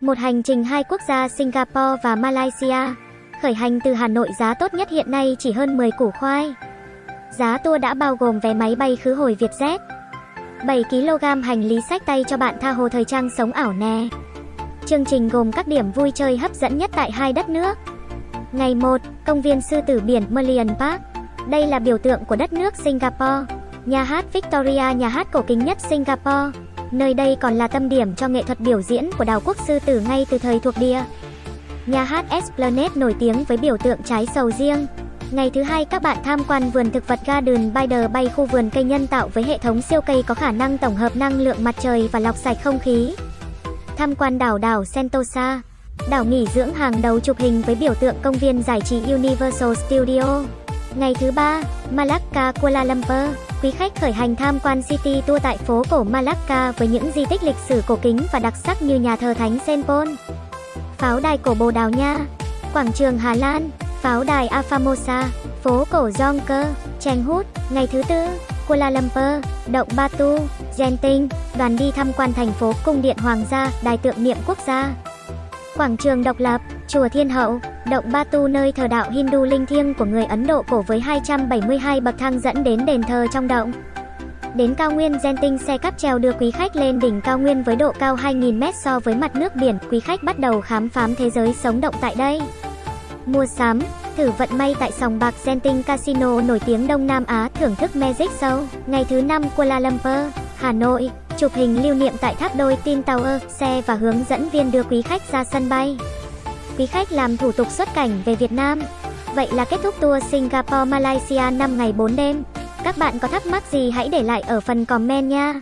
Một hành trình hai quốc gia Singapore và Malaysia. Khởi hành từ Hà Nội giá tốt nhất hiện nay chỉ hơn 10 củ khoai. Giá tour đã bao gồm vé máy bay khứ hồi Vietjet. 7 kg hành lý sách tay cho bạn tha hồ thời trang sống ảo nè. Chương trình gồm các điểm vui chơi hấp dẫn nhất tại hai đất nước. Ngày 1, công viên sư tử biển Merlion Park. Đây là biểu tượng của đất nước Singapore. Nhà hát Victoria, nhà hát cổ kính nhất Singapore. Nơi đây còn là tâm điểm cho nghệ thuật biểu diễn của Đào quốc sư tử ngay từ thời thuộc địa. Nhà hát Esplanade nổi tiếng với biểu tượng trái sầu riêng. Ngày thứ hai các bạn tham quan vườn thực vật Garden by the Bay khu vườn cây nhân tạo với hệ thống siêu cây có khả năng tổng hợp năng lượng mặt trời và lọc sạch không khí. Tham quan đảo đảo Sentosa, đảo nghỉ dưỡng hàng đầu chụp hình với biểu tượng công viên giải trí Universal Studio. Ngày thứ ba, Malacca, Kuala Lumpur, quý khách khởi hành tham quan City Tour tại phố cổ Malacca với những di tích lịch sử cổ kính và đặc sắc như nhà thờ Thánh Saint Paul, pháo đài cổ Bồ Đào Nha, quảng trường Hà Lan, pháo đài Afamosa, phố cổ Jonker, Cheng Hút. Ngày thứ tư, Kuala Lumpur, động Batu, Genting, đoàn đi tham quan thành phố Cung điện Hoàng gia, đài tượng niệm quốc gia. Quảng trường độc lập, chùa Thiên Hậu, động Batu nơi thờ đạo Hindu linh thiêng của người Ấn Độ cổ với 272 bậc thang dẫn đến đền thờ trong động. Đến cao nguyên Genting xe cáp treo đưa quý khách lên đỉnh cao nguyên với độ cao 2.000m so với mặt nước biển. Quý khách bắt đầu khám phá thế giới sống động tại đây. Mua sắm, thử vận may tại sòng bạc Genting Casino nổi tiếng Đông Nam Á thưởng thức Magic Show. Ngày thứ năm Kuala Lumpur, Hà Nội, chụp hình lưu niệm tại tháp đôi Tin Tower, xe và hướng dẫn viên đưa quý khách ra sân bay. Quý khách làm thủ tục xuất cảnh về Việt Nam. Vậy là kết thúc tour Singapore Malaysia 5 ngày 4 đêm. Các bạn có thắc mắc gì hãy để lại ở phần comment nha.